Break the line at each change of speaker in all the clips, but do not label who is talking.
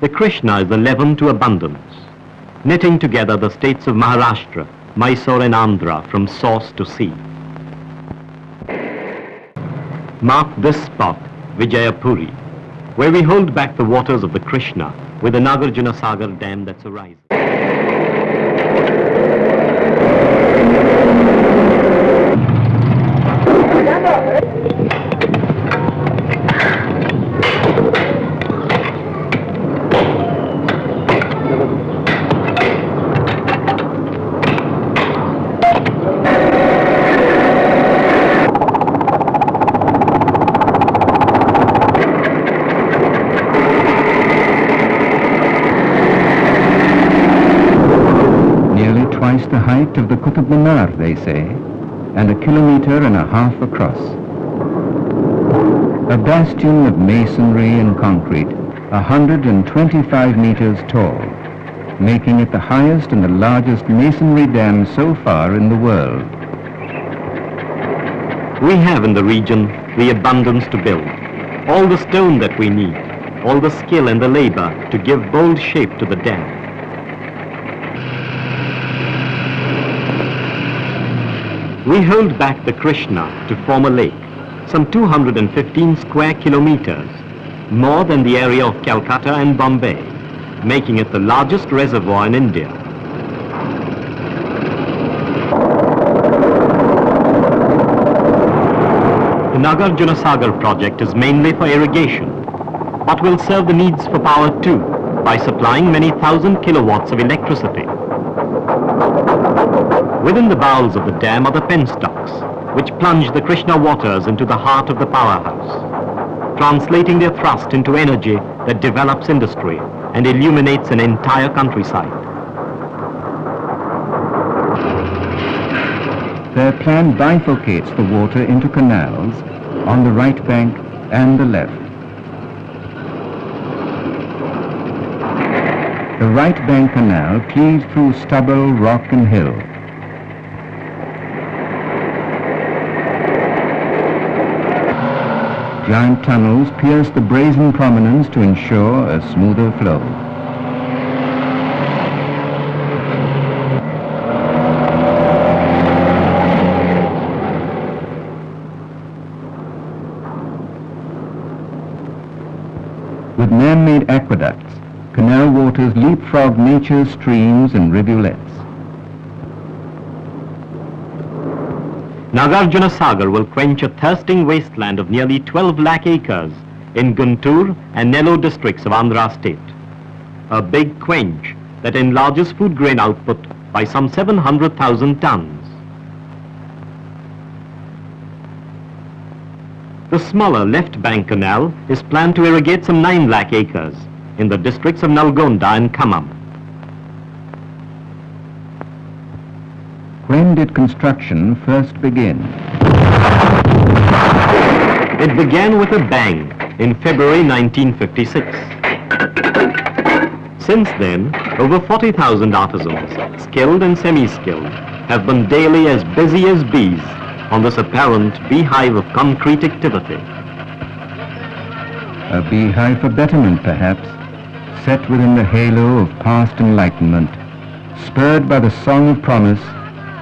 The Krishna is the leaven to abundance, knitting together the states of Maharashtra, Mysore and Andhra from source to sea. Mark this spot, Vijayapuri, where we hold back the waters of the Krishna with the Nagarjuna Sagar dam that's arising.
Qutub Minar, they say, and a kilometer and a half across. A bastion of masonry and concrete, 125 meters tall, making it the highest and the largest masonry dam so far in the world.
We have in the region the abundance to build, all the stone that we need, all the skill and the labor to give bold shape to the dam. We hold back the Krishna to form a lake, some 215 square kilometers, more than the area of Calcutta and Bombay, making it the largest reservoir in India. The Nagarjuna Sagar project is mainly for irrigation, but will serve the needs for power too, by supplying many thousand kilowatts of electricity. Within the bowels of the dam are the penstocks, which plunge the Krishna waters into the heart of the powerhouse, translating their thrust into energy that develops industry and illuminates an entire countryside.
Their plan bifurcates the water into canals on the right bank and the left. The right bank canal cleaves through stubble, rock and hill. Giant tunnels pierce the brazen prominence to ensure a smoother flow. With man-made aqueducts, canal waters leapfrog nature's streams and rivulets.
Nagarjuna Sagar will quench a thirsting wasteland of nearly 12 lakh acres in Guntur and Nellore districts of Andhra state. A big quench that enlarges food grain output by some 700,000 tons. The smaller left bank canal is planned to irrigate some 9 lakh acres in the districts of Nalgonda and Khammam.
When did construction first begin?
It began with a bang in February 1956. Since then, over 40,000 artisans, skilled and semi-skilled, have been daily as busy as bees on this apparent beehive of concrete activity.
A beehive for betterment, perhaps, set within the halo of past enlightenment, spurred by the song of promise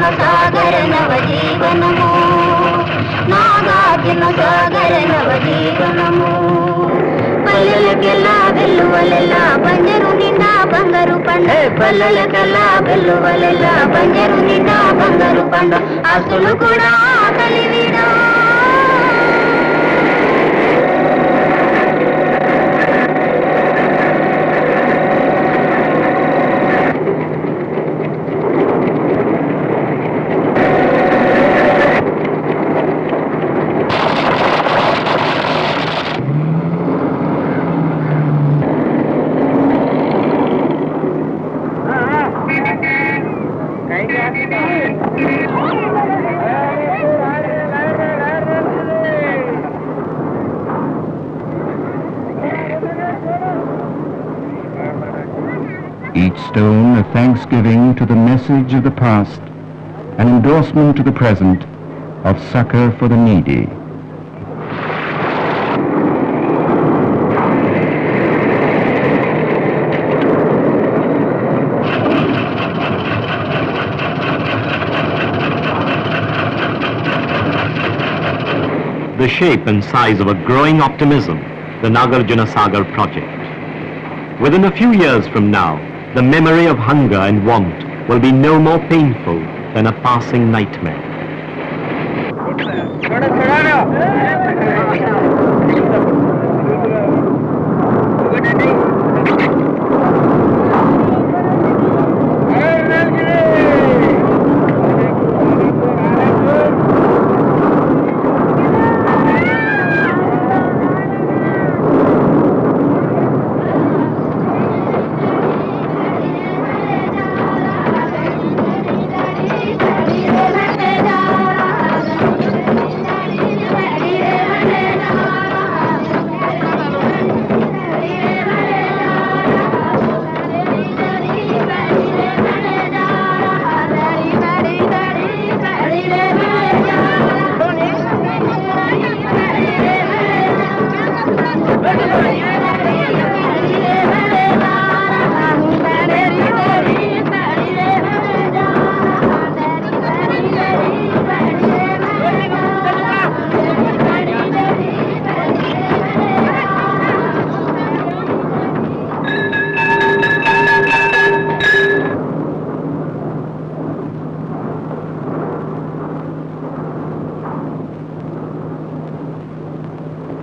Nagarjuna సాగర నవ జీవనము నాగార్జున సాగర నవ జీవనము పల్లెలకెల్లా వెల్లువలెల్లా బంజరు నిండా బంగారు పండ. పల్లెలకెల్లా వెల్లువలెల్లా బంజరు నిండా బంగారు పండ. ఆస్తులు కూడా కలివిడా
each stone a thanksgiving to the message of the past, an endorsement to the present of succor for the needy.
the shape and size of a growing optimism, the Nagarjuna Sagar project. Within a few years from now, the memory of hunger and want will be no more painful than a passing nightmare.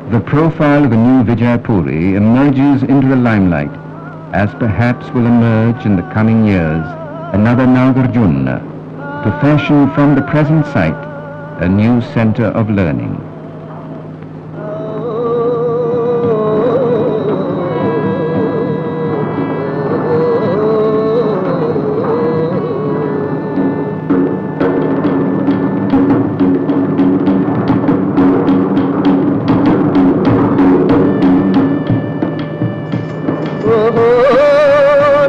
The profile of the new Vijaypuri emerges into the limelight, as perhaps will emerge in the coming years another Nagarjuna, to fashion from the present site a new center of learning.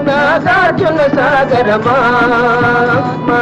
Nagarjuna సాగరమా మా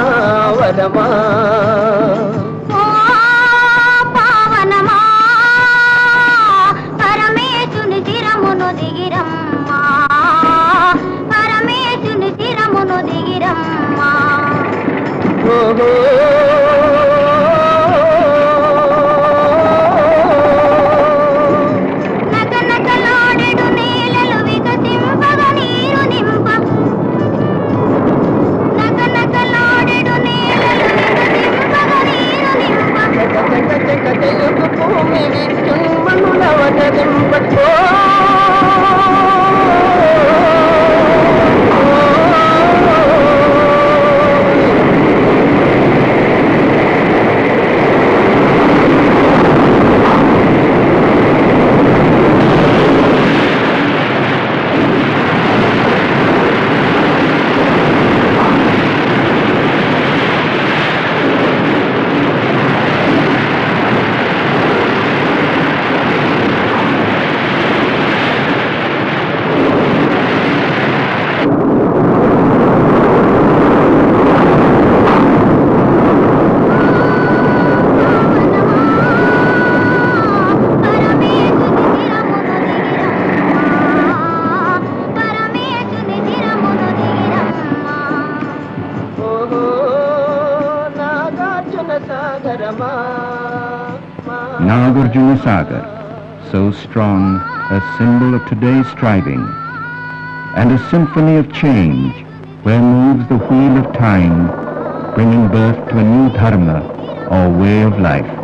Nagarjuna Sagar, so strong, a symbol of today's striving, and a symphony of change where moves the wheel of time, bringing birth to a new dharma or way of life.